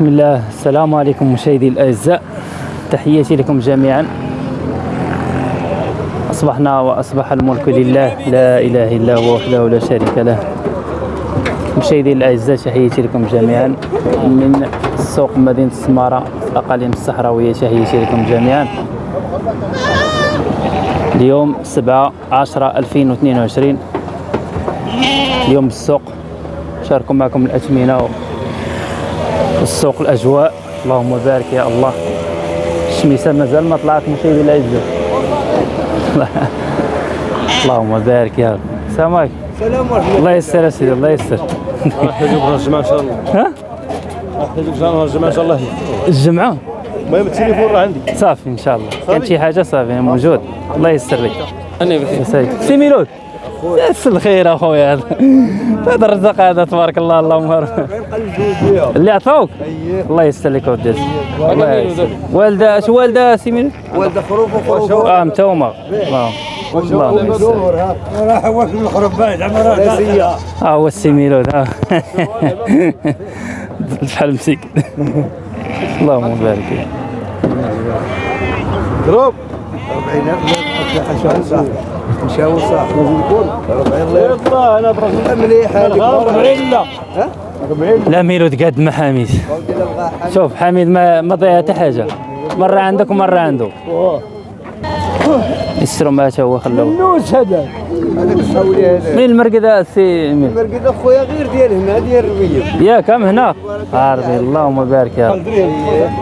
بسم الله. السلام عليكم مشاهدي الأعزاء. تحياتي لكم جميعا. أصبحنا وأصبح الملك لله. لا إله إلا هو وحده لا شريك له. مشاهدي الأعزاء تحياتي لكم جميعا. من سوق مدينة السماره الاقاليم الصحراوية تحياتي لكم جميعا. اليوم 7 10 2022 اليوم السوق. شاركوا معكم الأثمنة والسوق الأجواء. اللهم بارك يا الله. الشميسة مازال ما طلعت مشاهدي الاعزاء اللهم بارك يا رب. السلام عليكم. السلام عليكم الله. يسر يا سيدي الله يسر. الجماعه إن شاء الله. ها؟ نحتاجوك الجماعه إن شاء الله. الجمعة؟ المهم التليفون راه عندي. صافي إن شاء الله. كان شي حاجة صافي موجود. الله يسر لك. أنا بخير. سي ميلود يس الخير اخويا هذا هذا الرزق هذا تبارك الله اللهم بارك اللي عطاوك الله يسر لك اودي الله يسر والدة اش والدة سي ميلود والدة خروف وخروف. آه متومة. اللهم اللهم يسر راح واش من الخروف بعد عمرها آه هو السي ميلود آه بحال مسيك. اللهم بارك. ضرب 40000 مشاو صح يلا أنا برا. مليح هذيك 40 لا لا ميلود قد ما حميد. شوف حميد ما ما ضيع حتى حاجة. مرة عندك ومرة عنده. يسروا ما هو خلوه. نوش هذا. هذاك الساولي هذا. مين المرقدة سي مين المرقد أخويا غير ديال هنا ديال الربية. يا كم هنا؟ عربي اللهم بارك يا رب.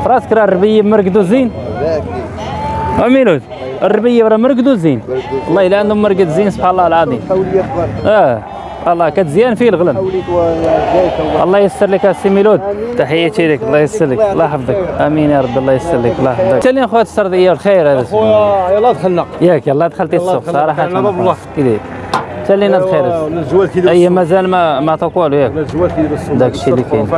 فراسك راه الربية مرقدو زين. وميلود الربيه راه مرقدو زين. والله إلا عندهم مرقد زين سبحان الله العظيم. آه الله كتزيان فيه الغلم. الله يسر لك السي ميلود. تحياتي لك الله يسر لك الله يحفظك. آمين يا رب الله يسر لك الله يحفظك. تالي خويا السرديه والخير هذا. خويا يلا دخلنا ياك يلا دخلتي السوق. صراحة. الله. كذا الجوال كيدير أي مازال ما ما عطاك والو ياك. داك الشيء اللي كاين.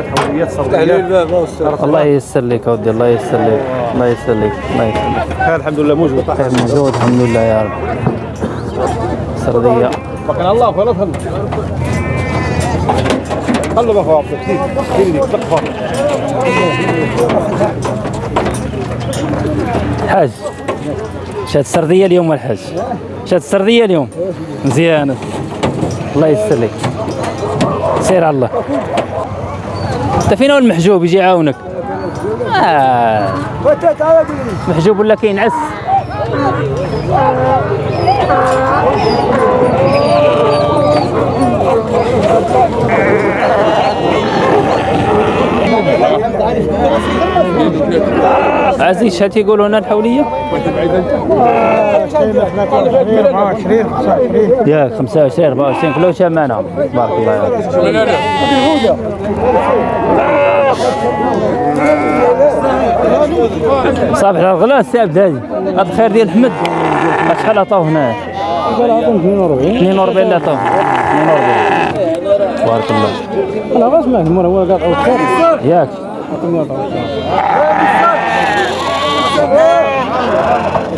الله يسر لك اودي الله يسر لك الله يسر لك الله يسر لك. خير الحمد لله موجود. خير موجود الحمد لله يا رب. سردية. بقنا الله خويا دخلنا خلوا بقى عبد كثير تقفى حاج. شاد السردية اليوم الحاج شاد السردية اليوم. مزيانه الله يسر لك. سير على الله. أنت فين هو المحجوب يجي يعاونك؟ آه. محجوب ولا كينعس عزيز شحال تيقولوا هنا الحولية؟ ياك 25 24 كلهم شمانه بارك الله فيك. صافي على الغلا السي عبد الهادي هذا الخير ديال حمد. شحال عطاو هنا 42 لا عطاو 42 بارك الله أنا غاش ما هو قاطع ياك.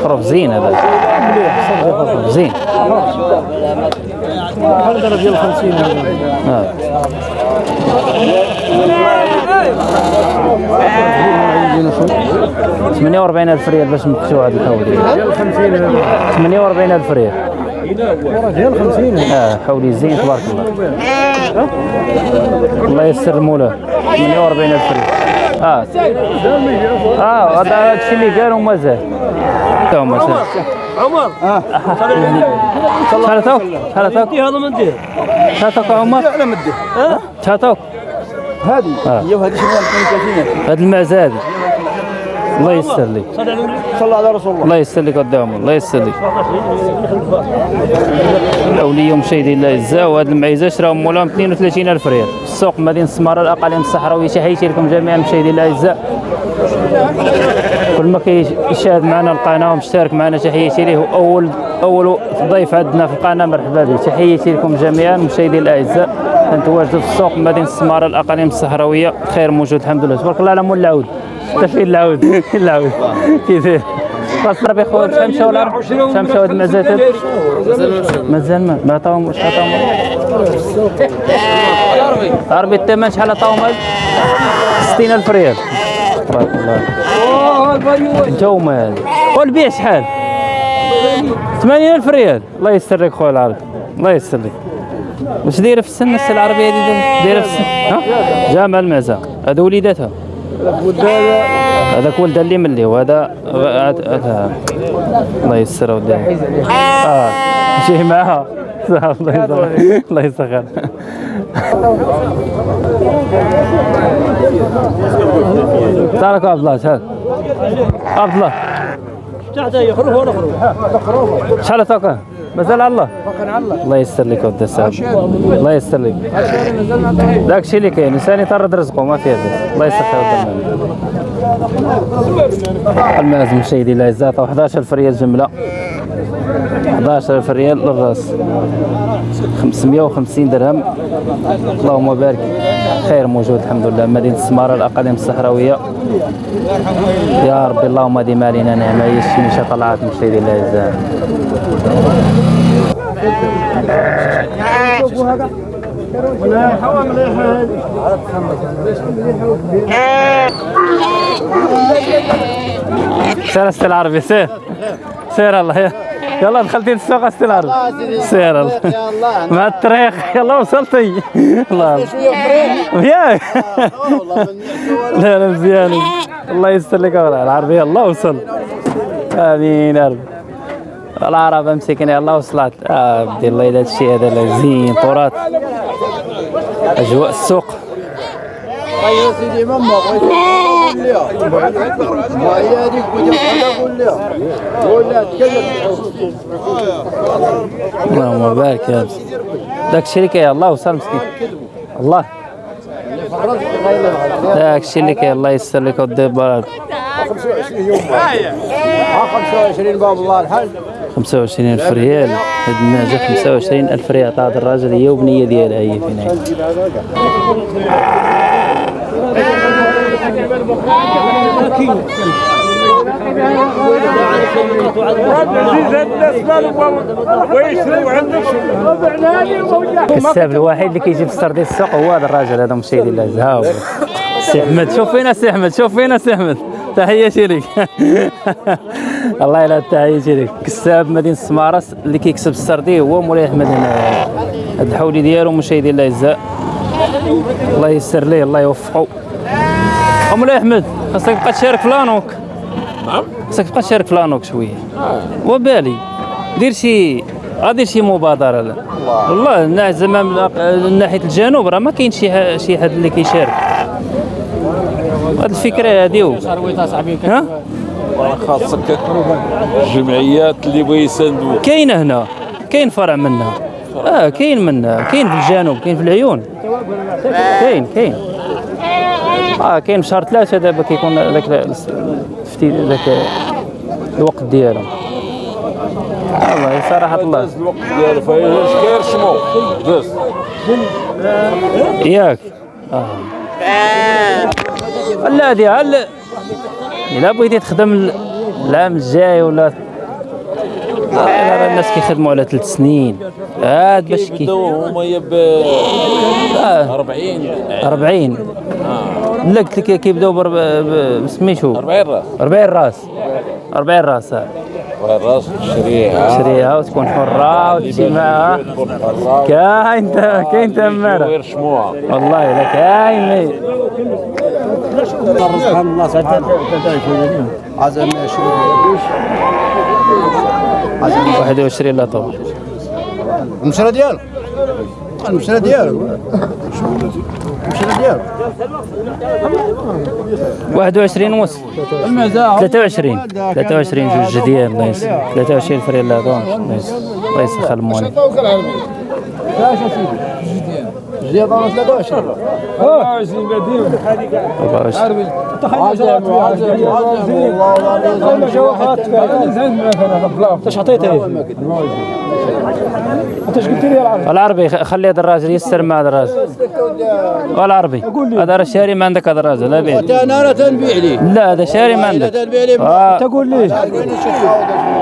خروف زين هذا. خروف زين. هذا ديال 50 آه. ألف ريال باش نمشيو هاد الحولي ديال 50 ثمانية وأربعين ألف ريال. ديال 50 آه حولي زين تبارك الله. الله يسر المولى. 48 ألف ريال. آه. آه هذا الشيء اللي قالوا مازال عمر شحال عطاوك شحال عطاوك هذا من دير شحال عمر. أنا من دير شحال هذه. هي وهذه شنو؟ 32 هاد المعزة هادي الله يسر لك صلى على رسول الله. الله لك قدامهم الله يسر لك الاوليه مشاهدين الله يجزاه وهاد المعيزة شراهم مولاهم 32 ألف ريال. السوق مدينة السماره الاقاليم الصحراويه تحياتي لكم جميعا مشاهدين الله يجزاه كل ما كيشاهد معنا القناة ومشترك معنا تحياتي ليه اول أول ضيف عندنا في القناة مرحبا به تحياتي لكم جميعا مشاهدين الاعزاء كنتواجدوا في السوق مدينة السماره الاقاليم الصحراويه خير موجود الحمد لله. تبارك الله على مول العود انت فين العود فين العود كيف خلاص ربي خويا شحال مشاو العرب شحال مشاو هاد المزاتات مازال ما ما عطاهم شحال عطاهم عربي الثمن شحال عطاهم هاد؟ 60000 ريال. تبارك الله. انت هما هذا والبيع شحال؟ 80000 ريال. الله يستر لك خويا العربي. الله يستر لك واش دايرة في السن السي العربيه هذه دايرة في السن؟ ها؟ جامع المعزه هذا وليداتها. هذاك ولدها اللي ملي وهذا هذا- هذا. الله يستر ودي آه. شي معاها الله يسخر تعالك عبد الله تعال عبد الله. شحال تعطى مازال على الله. الله. يستر لك ودي السلام الله. يستر لك. داك الشيء اللي كاين الإنسان يطرد رزقه ما فيه بس الله يسخر ودي المعز مشاهدي الاعزاء 11000 ريال جملة. 11000 ريال للراس 550 درهم. اللهم بارك. خير موجود الحمد لله. مدينة السمارة الأقاليم الصحراوية. يا ربي اللهم ديما علينا نعمة. هي الشمشة طلعت مشاهدي الأعزاء سير أستاذ العربي. سير. سير الله. يلا دخلتي السوق أستاذ العربي سير الله. مع الطريق. يلا وصلتي. الله. ياك لا لا مزيان. الله يستر لك العربية. الله وصل. آمين يا رب. العرب مسكين الله وصلت. آه بدي الله هذا الشيء هذا زين. تراث أجواء السوق. يا سيدي ماما اللهم بارك يا داك الشيء اللي الله وصل مسكين. الله. داك الشيء اللي كاين الله يسر لك ودي بارك. 25 يوم ها 25 باب الله الحاج 25 ألف ريال. هاد الناجة 25 ألف ريال. عطاها الراجل هي وبنية ديالها هي فين الكساب الوحيد اللي كيجي في السردي السوق هو هذا الراجل هذا مشيدي الله ها هو سي أحمد شوف فينا سي أحمد شوف فينا سي أحمد. تحياتي لك. الله يلا تحياتي لك. كساب مدينة السمارة اللي كيكسب السردي هو مولاي أحمد هنا هاد الحولي ديالو مشاهدي الله يجزاه الله يسر ليه الله يوفقه أه مولاي أحمد؟ خاصك تبقى تشارك في l'ANOC. نعم. خاصك تبقى تشارك في l'ANOC شوية. وبالي دير شي غادير شي مبادرة. لا. والله الناس زعما من ناحية الجنوب راه ما كاين شي شي حد اللي كيشارك. هاد الفكرة هادي. ها؟ خاصك الجمعيات اللي بغا يساندوك. كاينة هنا. كاين فرع منها. آه كاين منها. كاين في الجنوب كاين في العيون. كاين كاين. آه كاين في شهر ثلاثة دابا كيكون ذاك الفتي ذاك الوقت ديالهم والله صراحة الله. داز الوقت ديالو فاش كاين شمو داز ياك. آه. لا هادي هل إلا بغيتي تخدم ال- العام الجاي ولا آه، راه الناس كيخدموا على ثلاث سنين. هاد باش كي هما يا ب آه. 40 40 لا قلت لك كيبداو برب... ب- سميتو 40 راس. 40 راس. 40 راس. آه. راس. شريعه تشريها وتكون حرة وتمشي معاها كاين كاين شموع. والله لا كاين. عزم شنو 21 لا طبعا المشرى ديالك المشرى ديالك المشرى ديالك 21 ونص. المزاح 23 23 جوج ديال الله يسلمك 23 فريال لا دون الله يسخر الموالي زيادة 23 24 عزم عزم والله إيش عطيته أنت إيش قلت لي يا العربي؟ خلي هذا الراجل يسر مع هذا الراجل. والعربي هذا راه شاري ما عندك هذا الراجل لا بيه أنا لا تنبيع لي. لا هذا شاري ما عندك. تنبيع لي. آه. تقول لي.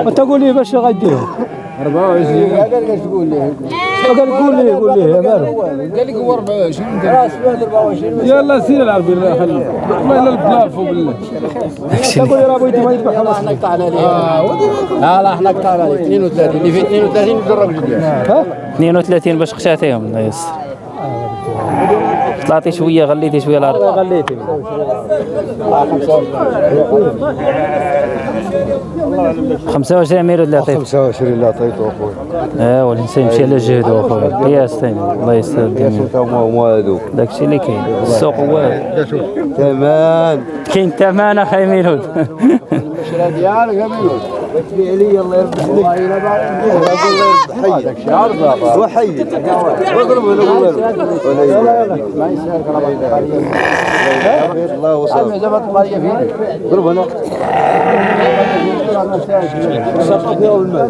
أنت قول لي باش غدير 24 قال إيش تقول لي. قال قول لي قول لي يا مالو قال لك هو 24 راس 24 يلا سير العربي الله يخليك ما إلا البلاف بالله. تقول يا بغيتي ما يذبح خلاص. أحنا قطعنا عليه لا لا أحنا قطعنا عليه 32 اللي في 32 يجرب جديد 32 باش خشاتيهم الله يسر طلعتي شوية غليتي شوية الأرض. غليتي. 25 ميلود اللي عطيت 25 اللي عطيته اخويا آه والإنسان يمشي على جهده اخويا قياس ثاني الله يستر الجميع هما هذوك داكشي اللي كاين. السوق هو ثمان كاين ثمن أخي ميلود. الشراء ديالك يا تبيع لي الله يربح لك والله الا بعد هذاك شي عرضه وحي واضرب ولا ولا ما يسالك الله الله وصل يسلمك سقط يوم ما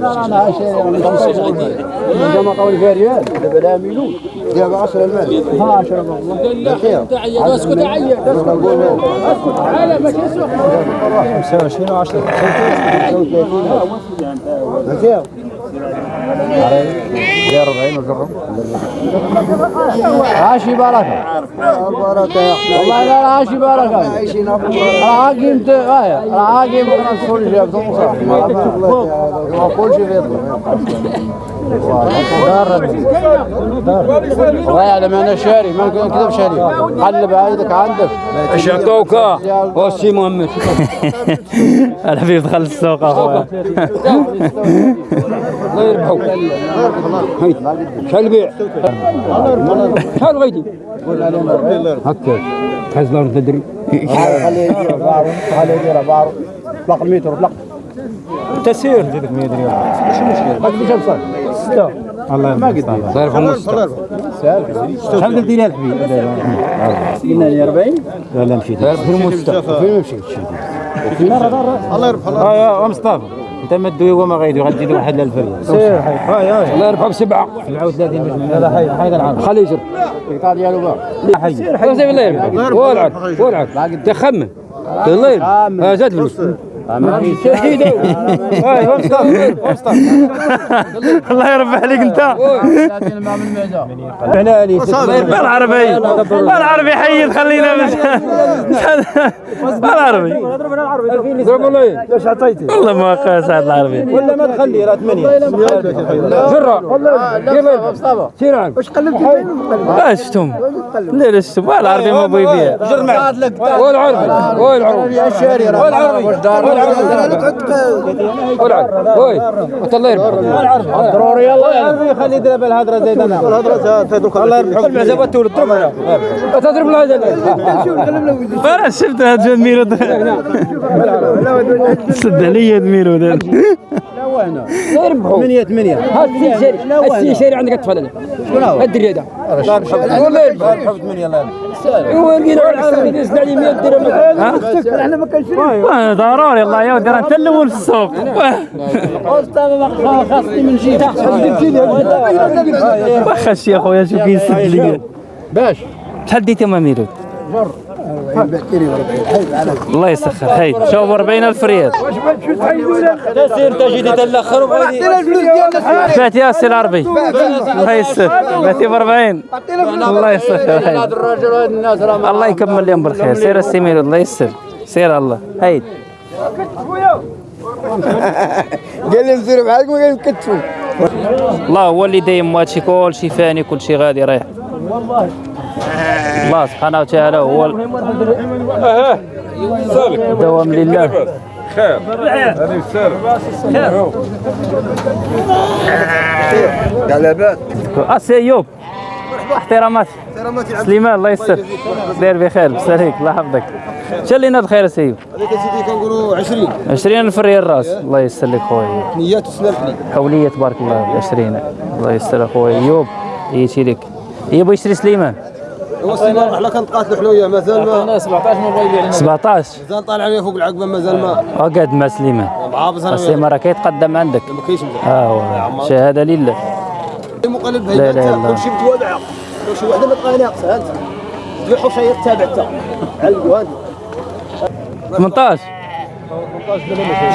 علي 40 وشكرا عاشي بركه بركه يا احمد والله لا عاشي بركه عايشين العاقي انت العاقي بقى كل شيء بتنصح كل شيء بيطلع والله يعلم أنا شاري ما كذا شاري. قلب عيدك عندك. إيش عطوك هو سي محمد في دخل السوق أخويا. الله يربحوك شحال البيع؟ شحال بغيتي هكا. تحز الأرض تدري. خليه يدير بعض خليه يدير بعض اطلق المتر اطلق تسير. زيدك 100 ريال مش مشكلة؟ هاك بشم صار ستة. الله ما قد صار. في النص شحال قلتي لي الحبيب قلنا لي 40 لا لا مشيت. في المستوى فين مشيت آه يا مصطفى. أنت ما تدوي وما غيدوي غادي تزيد واحد للفريق سير هاي الله يربحك سبعة. 37 باش هذا حي حي العرض خليه يجر. القطاع ديالو لا حي. سير الله يربحك وألعب وألعب. تخمن. الله يربحك زاد فلوس. الله يربح عليك انت. 30 مع من ميزه إحنا لي العربي حيد خلينا مش العربي إيش عطيتي؟ والله. ما قاس هذا العربي ولا ما تخلي راه 8 جرة لا مصطفى. سير عنك واش قلبت لا شفتم لا لا شفتم العربي ما بغي يبيع جر معك والعربي. والعربي. يا شاري والعربي. والعربي وي الله يربحك ضروري يلا العربي خلي يدير بالهضره زيد أنا الهضره تهدوك الله يربحك المعزبه تولد تضرب هنا تضرب الهضره أنا شفت هذا ميرو سد عليا الميرو لا يربحوا 8 8 هات السي شاري السي شاري عندك اطفال أنا هو؟ الدري هذا والله يربح 8 الله هو لقينا العربي يدز عليه 100 درهم. إحنا ما آه، ضروري الله يا ودي راه انت الأول في السوق خاصني من جيب واخا شي أخويا شوف كيسد ليا باش. شحال ديتي ما الله يسخر هاي شوف 40000 ريال. تسير تجي تالاخر وبغيتي بعت يا سي العربي الله يسر. بعتي ب 40 الله يسخر راه الله يكمل لهم بالخير. سير السي ميرو الله يسر. سير الله. هاي قال لي نزير معاك ما قال نكتفوا الله هو اللي دايم هادشي كلشي فاني كلشي غادي رايح. الله سبحانه وتعالى هو الدوام لله. قلبات أسي ايوب احترامات. سليمان الله يستر. داير بخير. بساليك الله يحفظك. شلينا بخير سي ايوب هذيك سيدي؟ كنقولوا 20 20 ألف ريال راس. الله يستر لك خويا. نيات وسنه الحلي حولية تبارك الله. 20 الله يستر أخويا. ايوب يجي لك. يبغى يشتري سليمان. هو السيمان حنا كنتقاتلوا حنايا مازال ما 17 ما بغا يبيع لنا. 17 مازال طالع عليا فوق العقبه مازال ما وقعد مع سليمان. عابس أنا السليمان راه كيتقدم عندك. ما كاينش مزال آه هو شهادة لله. مقلب لا لا لا. كل شيء متوابع كل شيء وحده ما تبقى ناقصه أنت. تبيع حشير تابع حتى علقوا هذه 18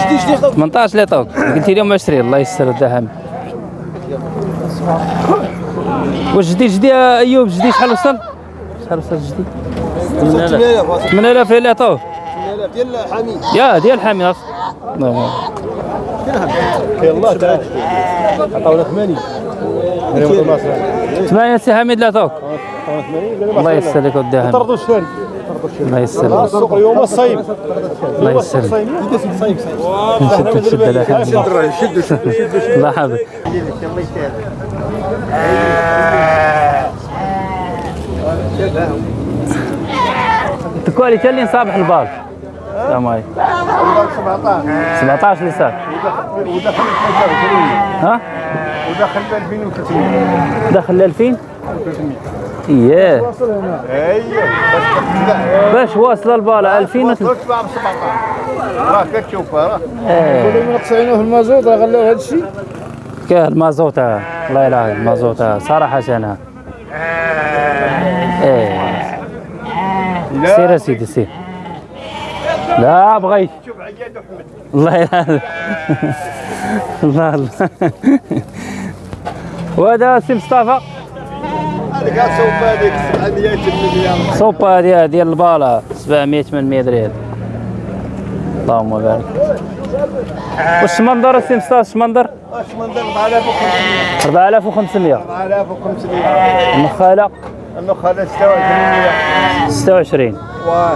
شدي شدي 18 اللي عطاوك قلت لهم 20 الله يستر الدهم واش جديد جديد يا أيوب؟ جديد شحال وصل؟ شحال وصل جديد؟ 8000 8000 اللي عطوه 8000 ديال حميد يا ديال حامي أص- نعم. يلا تعال. عطاونا 80 ثمانية سي حميد اللي عطوك الله يسر لك ودي حميد. طردوا الشاري الله يسر لك السوق اليوم الصيف الله نشد نشد على حميد شدوا الله يحفظك. الكواليتي اللي صابح البال السلام عليكم 17 اللي صار ودخل 23 ها؟ ودخل 2300 دخل 2000 اييه أيوه باش واصل البال 2000 بس تباع ب 17 راه كتشوف راه إيه مقطعينه في المازوت راه هذا الشيء كان المازوت. الله يلاه المازوت ها. صراحة أنا سير يا سيدي سير. لا بغيت. شوف عياد احمد الله يلاه الله الله وهذا سي مصطفى. هذيك سوف هذيك 700 مليون صوبة هذه ديال البالا 700 800 ريال اللهم بارك. واش منظر سي مصطفى؟ اش منظر؟ اش من 4500 4500 4500 النخالة النخالة 26 26 واه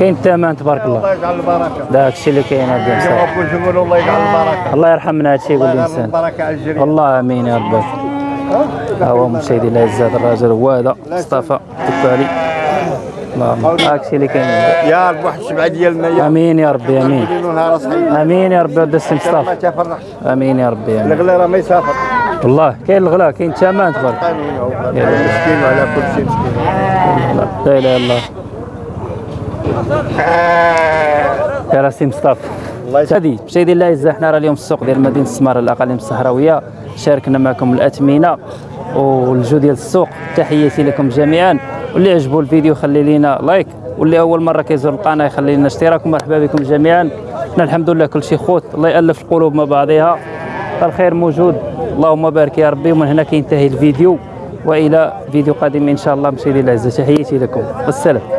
كاين الثمن تبارك الله. الله يجعل البركة. داك الشيء اللي كاين هذا الله يجعل البركة. الله يرحمنا هذا الشيء يقول الله الإنسان. على والله آمين يا رب. ها؟ هو مشاهدي الأعزاء الراجل هو هذا مصطفى التكالي اللهم هاك الشيء اللي كاين. يا رب واحد الشبعة ديالنا يا آمين يا ربي آمين. آمين يا ربي ودي السي مصطفى. آمين يا ربي الغلا راه ما يسافر. والله كاين الغلا كاين الثمن تبارك مسكين وعلى كل شيء مسكين. لا إله إلا الله. يا راسي مصطفى. الله يسلمك هذه مشاهدي الله يعزة حنا راه اليوم في السوق ديال مدينة السمارة الأقاليم الصحراوية. شاركنا معكم الاثمنه والجو ديال السوق. تحياتي لكم جميعا. واللي عجبو الفيديو خلي لينا like. واللي أول مرة كيزور القناة يخلي لنا اشتراك. ومرحبا بكم جميعا. حنا الحمد لله كل شيء خوت. الله يألف القلوب مع بعضها الخير موجود. اللهم بارك يا ربي ومن هنا كينتهي الفيديو وإلى فيديو قادم إن شاء الله. مشاهدي الاعزاء تحياتي لكم. والسلام.